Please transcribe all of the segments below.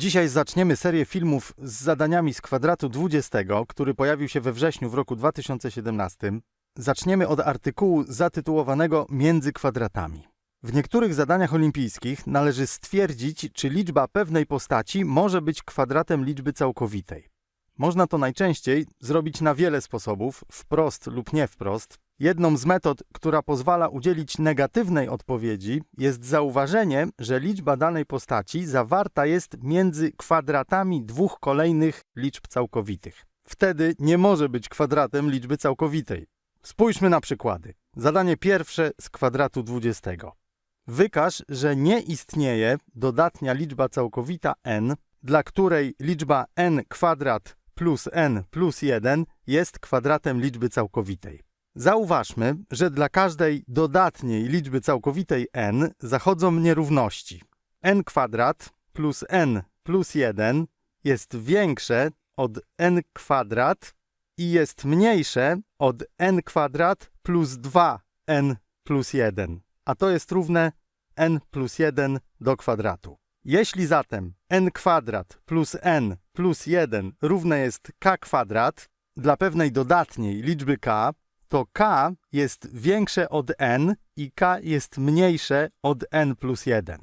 Dzisiaj zaczniemy serię filmów z zadaniami z kwadratu 20, który pojawił się we wrześniu w roku 2017. Zaczniemy od artykułu zatytułowanego Między kwadratami. W niektórych zadaniach olimpijskich należy stwierdzić, czy liczba pewnej postaci może być kwadratem liczby całkowitej. Można to najczęściej zrobić na wiele sposobów, wprost lub nie wprost. Jedną z metod, która pozwala udzielić negatywnej odpowiedzi, jest zauważenie, że liczba danej postaci zawarta jest między kwadratami dwóch kolejnych liczb całkowitych. Wtedy nie może być kwadratem liczby całkowitej. Spójrzmy na przykłady. Zadanie pierwsze z kwadratu 20. Wykaż, że nie istnieje dodatnia liczba całkowita n, dla której liczba n kwadrat plus n plus 1 jest kwadratem liczby całkowitej. Zauważmy, że dla każdej dodatniej liczby całkowitej n zachodzą nierówności. n kwadrat plus n plus 1 jest większe od n kwadrat i jest mniejsze od n kwadrat plus 2n plus 1, a to jest równe n plus 1 do kwadratu. Jeśli zatem n kwadrat plus n plus 1 równe jest k kwadrat dla pewnej dodatniej liczby k, to k jest większe od n i k jest mniejsze od n plus 1.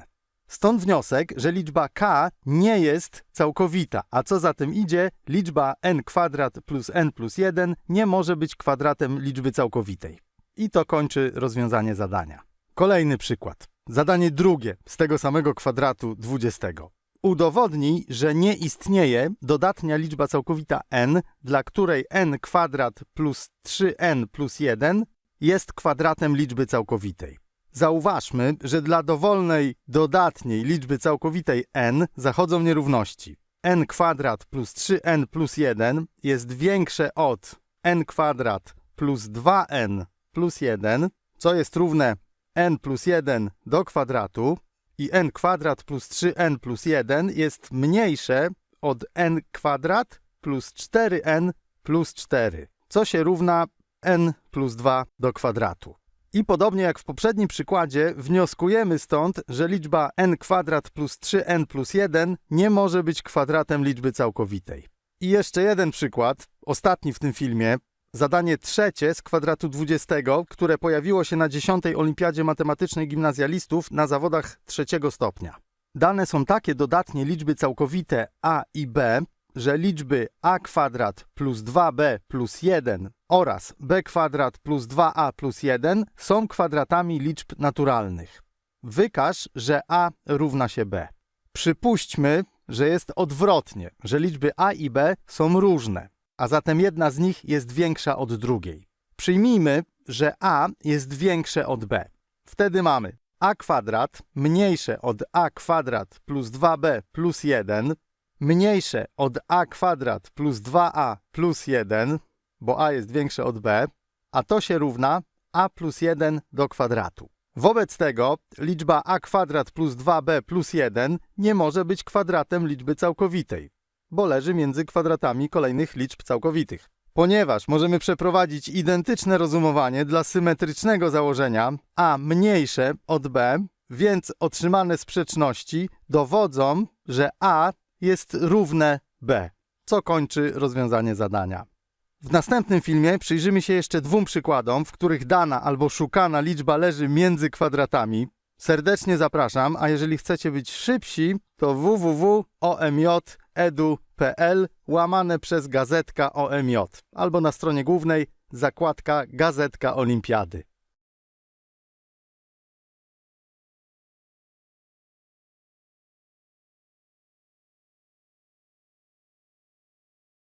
Stąd wniosek, że liczba k nie jest całkowita, a co za tym idzie, liczba n kwadrat plus n plus 1 nie może być kwadratem liczby całkowitej. I to kończy rozwiązanie zadania. Kolejny przykład. Zadanie drugie z tego samego kwadratu 20. Udowodnij, że nie istnieje dodatnia liczba całkowita n, dla której n kwadrat plus 3n plus 1 jest kwadratem liczby całkowitej. Zauważmy, że dla dowolnej dodatniej liczby całkowitej n zachodzą nierówności. n kwadrat plus 3n plus 1 jest większe od n kwadrat plus 2n plus 1, co jest równe n plus 1 do kwadratu i n kwadrat plus 3n plus 1 jest mniejsze od n kwadrat plus 4n plus 4, co się równa n plus 2 do kwadratu. I podobnie jak w poprzednim przykładzie, wnioskujemy stąd, że liczba n kwadrat plus 3n plus 1 nie może być kwadratem liczby całkowitej. I jeszcze jeden przykład, ostatni w tym filmie, Zadanie trzecie z kwadratu 20, które pojawiło się na 10. Olimpiadzie Matematycznej Gimnazjalistów na zawodach trzeciego stopnia. Dane są takie dodatnie liczby całkowite a i b, że liczby a kwadrat plus 2b plus 1 oraz b kwadrat plus 2a plus 1 są kwadratami liczb naturalnych. Wykaż, że a równa się b. Przypuśćmy, że jest odwrotnie, że liczby a i b są różne a zatem jedna z nich jest większa od drugiej. Przyjmijmy, że a jest większe od b. Wtedy mamy a kwadrat mniejsze od a kwadrat plus 2b plus 1 mniejsze od a kwadrat plus 2a plus 1, bo a jest większe od b, a to się równa a plus 1 do kwadratu. Wobec tego liczba a kwadrat plus 2b plus 1 nie może być kwadratem liczby całkowitej bo leży między kwadratami kolejnych liczb całkowitych. Ponieważ możemy przeprowadzić identyczne rozumowanie dla symetrycznego założenia a mniejsze od b, więc otrzymane sprzeczności dowodzą, że a jest równe b, co kończy rozwiązanie zadania. W następnym filmie przyjrzymy się jeszcze dwóm przykładom, w których dana albo szukana liczba leży między kwadratami. Serdecznie zapraszam, a jeżeli chcecie być szybsi, to www.omj.edu.pl łamane przez gazetka OMJ albo na stronie głównej zakładka Gazetka Olimpiady.